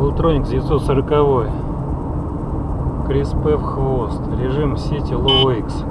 Ултроник 940 Крис П в хвост. Режим сети Low X.